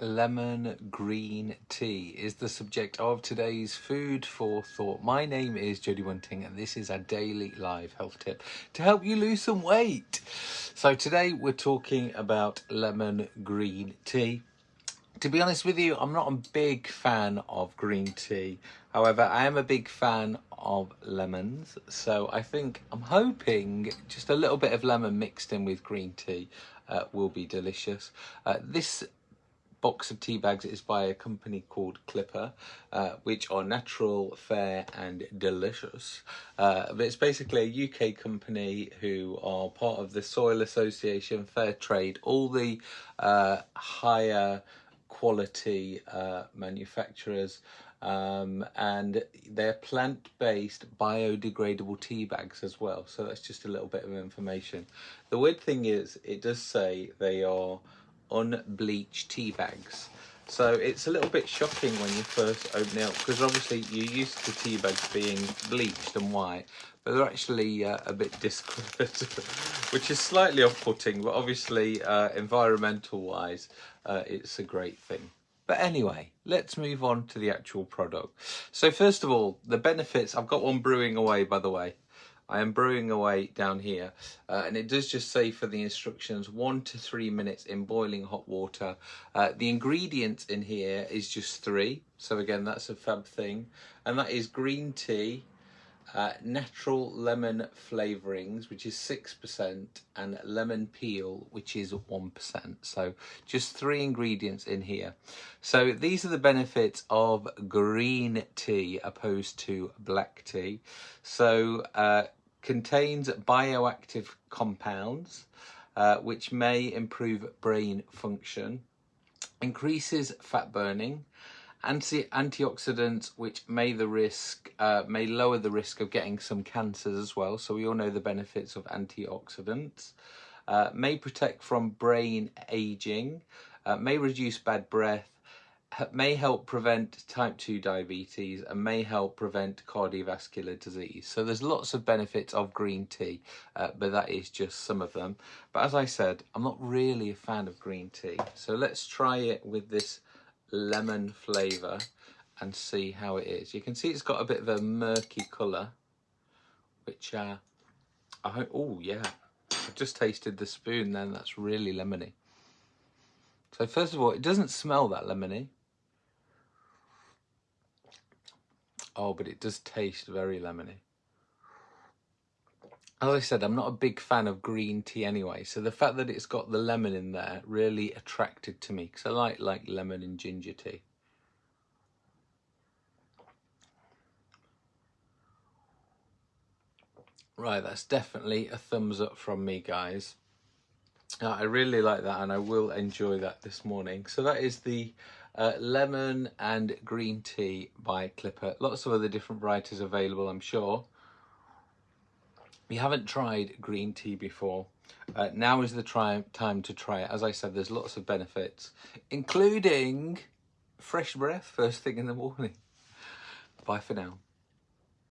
lemon green tea is the subject of today's food for thought. My name is Jody Bunting and this is a daily live health tip to help you lose some weight. So today we're talking about lemon green tea. To be honest with you, I'm not a big fan of green tea. However, I am a big fan of lemons. So I think, I'm hoping just a little bit of lemon mixed in with green tea uh, will be delicious. Uh, this box of tea bags is by a company called Clipper, uh, which are natural, fair and delicious. Uh, but it's basically a UK company who are part of the Soil Association, Fair Trade, all the uh, higher quality uh, manufacturers um, and they're plant-based biodegradable tea bags as well so that's just a little bit of information the weird thing is it does say they are unbleached tea bags. So it's a little bit shocking when you first open it up because obviously you're used to tea bags being bleached and white, but they're actually uh, a bit discoloured, which is slightly off-putting, but obviously uh, environmental wise, uh, it's a great thing. But anyway, let's move on to the actual product. So first of all, the benefits, I've got one brewing away by the way. I am brewing away down here uh, and it does just say for the instructions one to three minutes in boiling hot water. Uh, the ingredients in here is just three. So again, that's a fab thing. And that is green tea, uh, natural lemon flavorings, which is 6%, and lemon peel, which is 1%. So just three ingredients in here. So these are the benefits of green tea opposed to black tea. So uh, contains bioactive compounds, uh, which may improve brain function, increases fat burning, anti antioxidants which may the risk uh, may lower the risk of getting some cancers as well so we all know the benefits of antioxidants uh, may protect from brain aging uh, may reduce bad breath may help prevent type 2 diabetes and may help prevent cardiovascular disease. So there's lots of benefits of green tea, uh, but that is just some of them. But as I said, I'm not really a fan of green tea. So let's try it with this lemon flavour and see how it is. You can see it's got a bit of a murky colour, which uh, I hope, oh yeah, I just tasted the spoon then, that's really lemony. So first of all, it doesn't smell that lemony. Oh, but it does taste very lemony. As I said, I'm not a big fan of green tea anyway, so the fact that it's got the lemon in there really attracted to me because I like like lemon and ginger tea. Right, that's definitely a thumbs up from me, guys. Uh, I really like that and I will enjoy that this morning. So that is the uh, lemon and green tea by Clipper. Lots of other different varieties available, I'm sure. You haven't tried green tea before, uh, now is the try time to try it. As I said, there's lots of benefits, including fresh breath first thing in the morning. Bye for now.